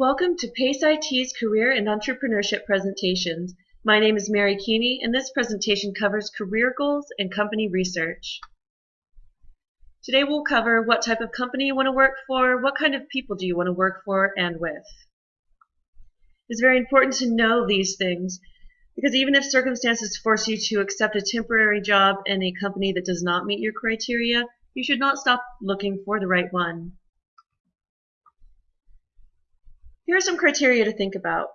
Welcome to PACE IT's Career and Entrepreneurship presentations. My name is Mary Keeney and this presentation covers career goals and company research. Today we'll cover what type of company you want to work for, what kind of people do you want to work for and with. It's very important to know these things because even if circumstances force you to accept a temporary job in a company that does not meet your criteria, you should not stop looking for the right one. Here are some criteria to think about.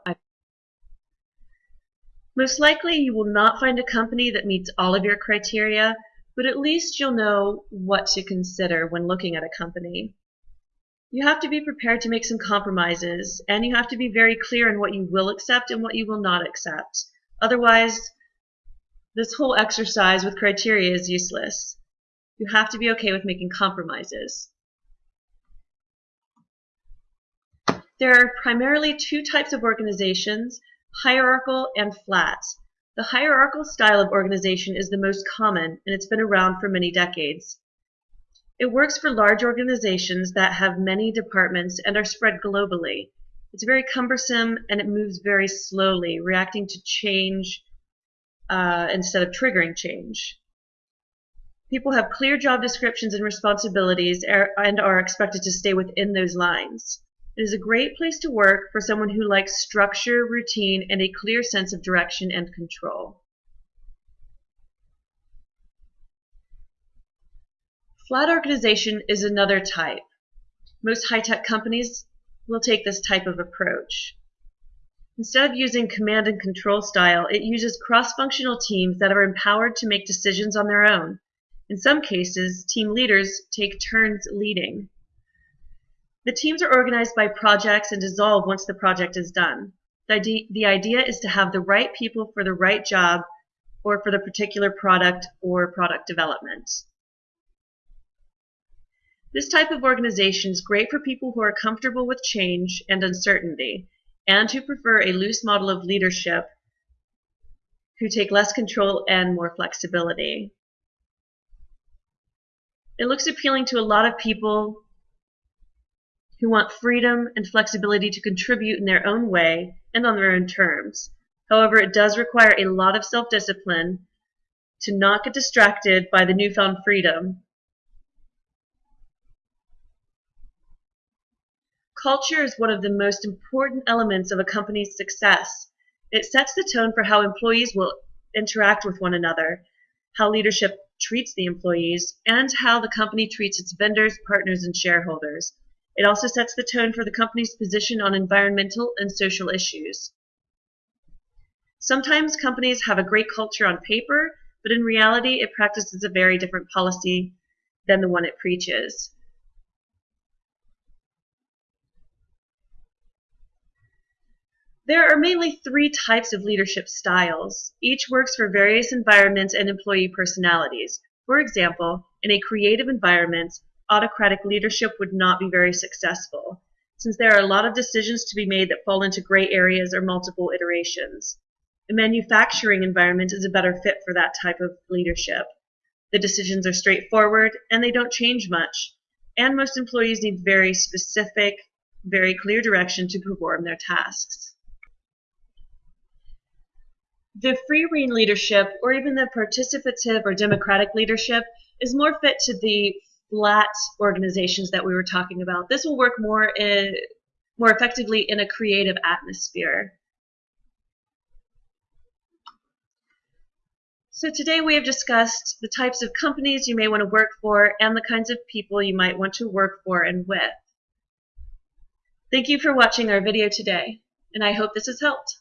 Most likely you will not find a company that meets all of your criteria, but at least you'll know what to consider when looking at a company. You have to be prepared to make some compromises, and you have to be very clear in what you will accept and what you will not accept. Otherwise, this whole exercise with criteria is useless. You have to be okay with making compromises. There are primarily two types of organizations, hierarchical and flat. The hierarchical style of organization is the most common, and it's been around for many decades. It works for large organizations that have many departments and are spread globally. It's very cumbersome and it moves very slowly, reacting to change uh, instead of triggering change. People have clear job descriptions and responsibilities er, and are expected to stay within those lines. It is a great place to work for someone who likes structure, routine, and a clear sense of direction and control. Flat organization is another type. Most high-tech companies will take this type of approach. Instead of using command and control style, it uses cross-functional teams that are empowered to make decisions on their own. In some cases, team leaders take turns leading. The teams are organized by projects and dissolve once the project is done. The idea, the idea is to have the right people for the right job or for the particular product or product development. This type of organization is great for people who are comfortable with change and uncertainty and who prefer a loose model of leadership who take less control and more flexibility. It looks appealing to a lot of people who want freedom and flexibility to contribute in their own way and on their own terms. However, it does require a lot of self-discipline to not get distracted by the newfound freedom. Culture is one of the most important elements of a company's success. It sets the tone for how employees will interact with one another, how leadership treats the employees, and how the company treats its vendors, partners, and shareholders. It also sets the tone for the company's position on environmental and social issues. Sometimes companies have a great culture on paper, but in reality it practices a very different policy than the one it preaches. There are mainly three types of leadership styles. Each works for various environments and employee personalities. For example, in a creative environment, autocratic leadership would not be very successful, since there are a lot of decisions to be made that fall into gray areas or multiple iterations. A manufacturing environment is a better fit for that type of leadership. The decisions are straightforward and they don't change much, and most employees need very specific, very clear direction to perform their tasks. The free rein leadership, or even the participative or democratic leadership, is more fit to the flat organizations that we were talking about. This will work more in, more effectively in a creative atmosphere. So today we have discussed the types of companies you may want to work for and the kinds of people you might want to work for and with. Thank you for watching our video today, and I hope this has helped.